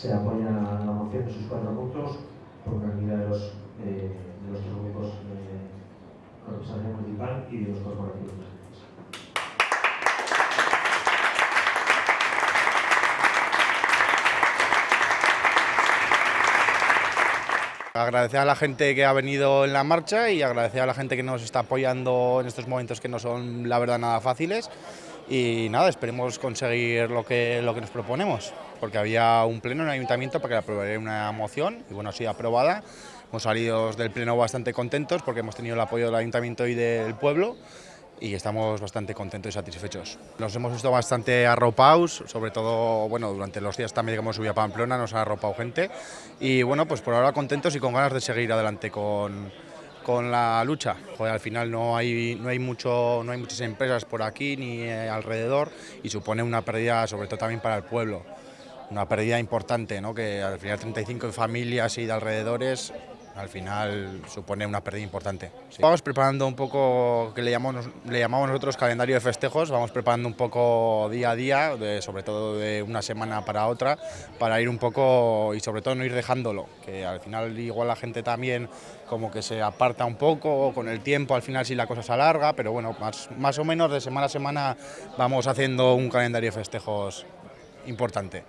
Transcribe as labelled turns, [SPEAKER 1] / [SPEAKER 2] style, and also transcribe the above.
[SPEAKER 1] se apoya la moción de sus cuatro puntos por unanimidad de los, eh, de los tres grupos de representación municipal y de los corporativos.
[SPEAKER 2] Agradecer a la gente que ha venido en la marcha y agradecer a la gente que nos está apoyando en estos momentos que no son, la verdad, nada fáciles. Y nada, esperemos conseguir lo que, lo que nos proponemos, porque había un pleno en el ayuntamiento para que aprobara una moción y bueno, ha sido aprobada. Hemos salido del pleno bastante contentos porque hemos tenido el apoyo del ayuntamiento y del pueblo y estamos bastante contentos y satisfechos. Nos hemos visto bastante arropados, sobre todo bueno, durante los días también que hemos subido a Pamplona, nos ha arropado gente y bueno, pues por ahora contentos y con ganas de seguir adelante con, con la lucha. Al final no hay, no, hay mucho, no hay muchas empresas por aquí ni eh, alrededor y supone una pérdida sobre todo también para el pueblo. Una pérdida importante, ¿no? que al final 35 familias y de alrededores al final supone una pérdida importante. Vamos preparando un poco, que le llamamos, le llamamos nosotros calendario de festejos, vamos preparando un poco día a día, sobre todo de una semana para otra, para ir un poco y sobre todo no ir dejándolo, que al final igual la gente también como que se aparta un poco con el tiempo, al final si la cosa se alarga, pero bueno, más, más o menos de semana a semana vamos haciendo un calendario de festejos importante.